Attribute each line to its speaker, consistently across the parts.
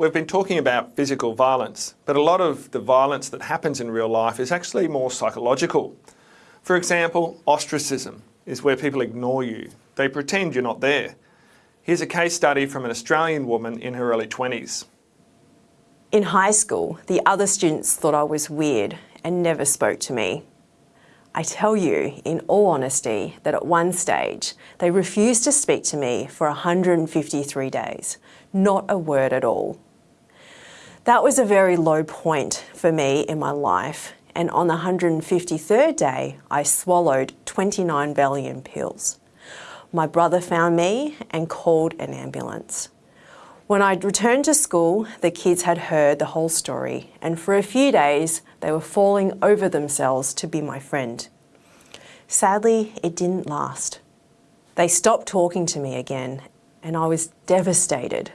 Speaker 1: We've been talking about physical violence, but a lot of the violence that happens in real life is actually more psychological. For example, ostracism is where people ignore you. They pretend you're not there. Here's a case study from an Australian woman in her early 20s.
Speaker 2: In high school, the other students thought I was weird and never spoke to me. I tell you, in all honesty, that at one stage, they refused to speak to me for 153 days, not a word at all. That was a very low point for me in my life and on the 153rd day I swallowed 29 Valium pills. My brother found me and called an ambulance. When I returned to school, the kids had heard the whole story and for a few days they were falling over themselves to be my friend. Sadly, it didn't last. They stopped talking to me again and I was devastated.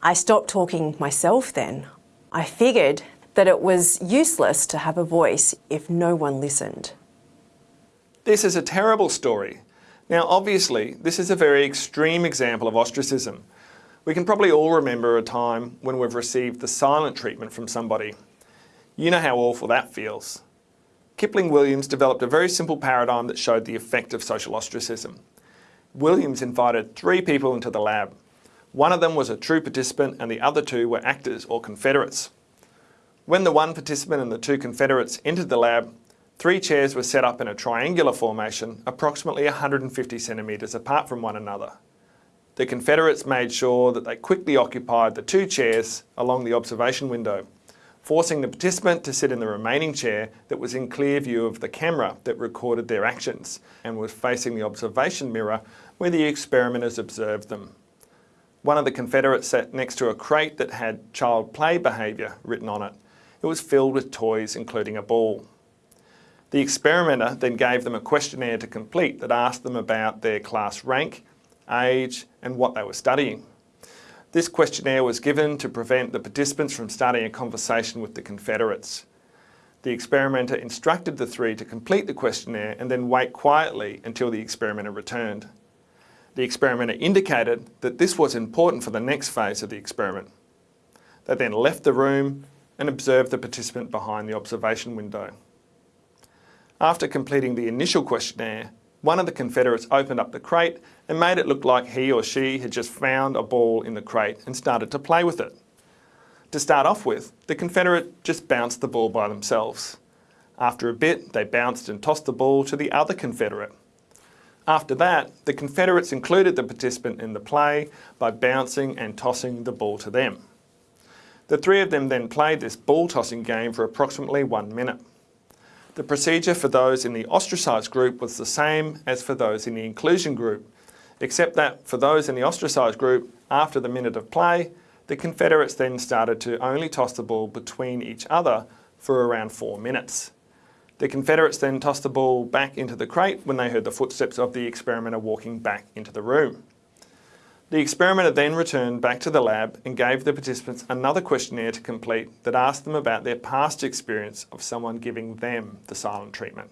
Speaker 2: I stopped talking myself then. I figured that it was useless to have a voice if no one listened.
Speaker 1: This is a terrible story. Now obviously, this is a very extreme example of ostracism. We can probably all remember a time when we've received the silent treatment from somebody. You know how awful that feels. Kipling Williams developed a very simple paradigm that showed the effect of social ostracism. Williams invited three people into the lab. One of them was a true participant and the other two were actors or confederates. When the one participant and the two confederates entered the lab, three chairs were set up in a triangular formation approximately 150 centimetres apart from one another. The confederates made sure that they quickly occupied the two chairs along the observation window, forcing the participant to sit in the remaining chair that was in clear view of the camera that recorded their actions and was facing the observation mirror where the experimenters observed them. One of the Confederates sat next to a crate that had child play behaviour written on it. It was filled with toys, including a ball. The experimenter then gave them a questionnaire to complete that asked them about their class rank, age and what they were studying. This questionnaire was given to prevent the participants from starting a conversation with the Confederates. The experimenter instructed the three to complete the questionnaire and then wait quietly until the experimenter returned. The experimenter indicated that this was important for the next phase of the experiment. They then left the room and observed the participant behind the observation window. After completing the initial questionnaire, one of the Confederates opened up the crate and made it look like he or she had just found a ball in the crate and started to play with it. To start off with, the Confederate just bounced the ball by themselves. After a bit, they bounced and tossed the ball to the other Confederate. After that, the Confederates included the participant in the play by bouncing and tossing the ball to them. The three of them then played this ball tossing game for approximately one minute. The procedure for those in the ostracised group was the same as for those in the inclusion group, except that for those in the ostracised group, after the minute of play, the Confederates then started to only toss the ball between each other for around four minutes. The Confederates then tossed the ball back into the crate when they heard the footsteps of the experimenter walking back into the room. The experimenter then returned back to the lab and gave the participants another questionnaire to complete that asked them about their past experience of someone giving them the silent treatment.